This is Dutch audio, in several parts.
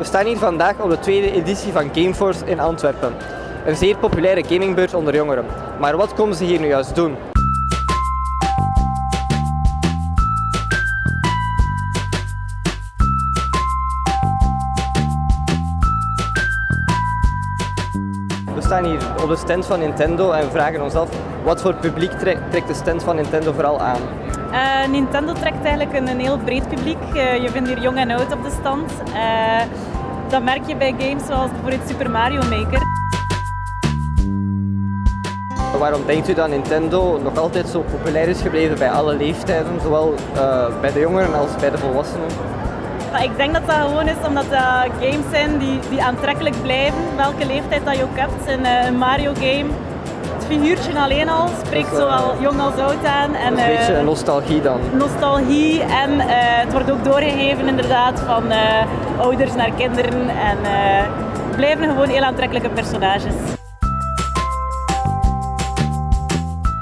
staan hier vandaag op de tweede editie van Gameforce in Antwerpen. Een zeer populaire gamingbeurs onder jongeren. Maar wat komen ze hier nu juist doen? We staan hier op de stand van Nintendo en vragen ons af wat voor publiek tre- trekt de stand van Nintendo vooral aan. Eh, Nintendo trekt eigenlijk een, een heel breed publiek. Eh, je vindt hier jong en oud op de stand. Eh, dat merk je bij games zoals bijvoorbeeld Super Mario Maker. Waarom denkt u dat Nintendo nog altijd zo populair is gebleven bij alle leeftijden, zowel bij de jongeren als bij de volwassenen? Ik denk dat dat gewoon is omdat dat games zijn die, die aantrekkelijk blijven, welke leeftijd dat je ook hebt. En een Mario game, het figuurtje alleen al spreekt Dat is, eh, zowel jong als oud aan. En, een beetje eh, een nostalgie dan. nostalgie en eh, het wordt ook doorgegeven inderdaad van eh, ouders naar kinderen en eh, het blijven gewoon heel aantrekkelijke personages.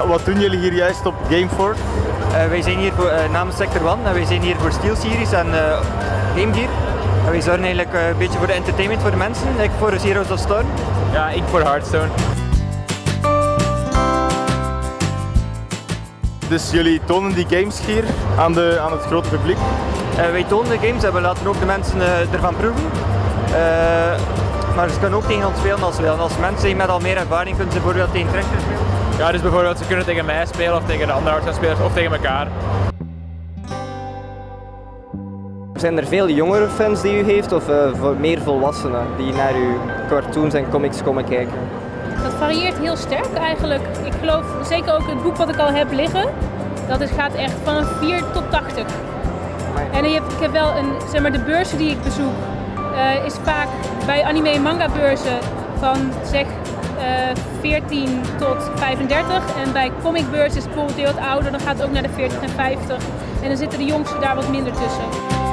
Wat doen jullie hier juist op Gameforce? Eh, wij zijn hier voor, eh, namens Sector One en wij zijn hier voor SteelSeries en eh Game Gear. En wij zorgen eigenlijk eh, een beetje voor de entertainment voor de mensen, like voor Heroes of Storm. Ja, ik voor Hearthstone. Dus jullie tonen die games hier aan, de, aan het grote publiek. Eh, wij tonen de games en we laten ook de mensen eh, ervan proeven. Eh, maar ze kunnen ook tegen ons spelen als ze willen. Als mensen zijn met al meer ervaring kunnen ze bijvoorbeeld tegen Trechter spelen. Ja, dus bijvoorbeeld ze kunnen tegen mij spelen of tegen de andere Hearthstone spelers of tegen elkaar. Zijn er veel jongere fans die u heeft of eh, voor meer volwassenen die naar uw cartoons en comics komen kijken? Dat varieert heel sterk eigenlijk. Ik geloof zeker ook het boek wat ik al heb liggen. Dat is, gaat echt van 4 tot 80. En ik heb wel een, zeg maar, de beurzen die ik bezoek, eh, is vaak bij anime en manga beurzen van zeg eh 14 tot 35. En bij comicbeurzen is het bijvoorbeeld heel wat ouder, dan gaat het ook naar de 40 en 50. En dan zitten de jongsten daar wat minder tussen.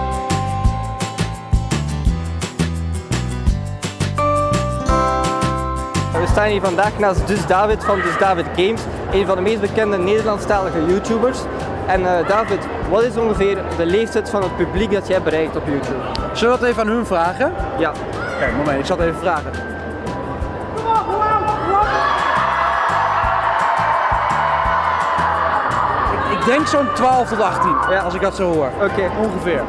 Staan hier vandaag naast Dus David van Dus David Games, een van de meest bekende Nederlandstalige YouTubers. En eh, David, wat is ongeveer de leeftijd van het publiek dat jij bereikt op YouTube? Zullen we dat even aan hun vragen? Ja, Kijk, moment, ik zal het even vragen. Ik, ik denk zo'n 12 tot 18, Ja. als ik dat zo hoor. oké. Ongeveer.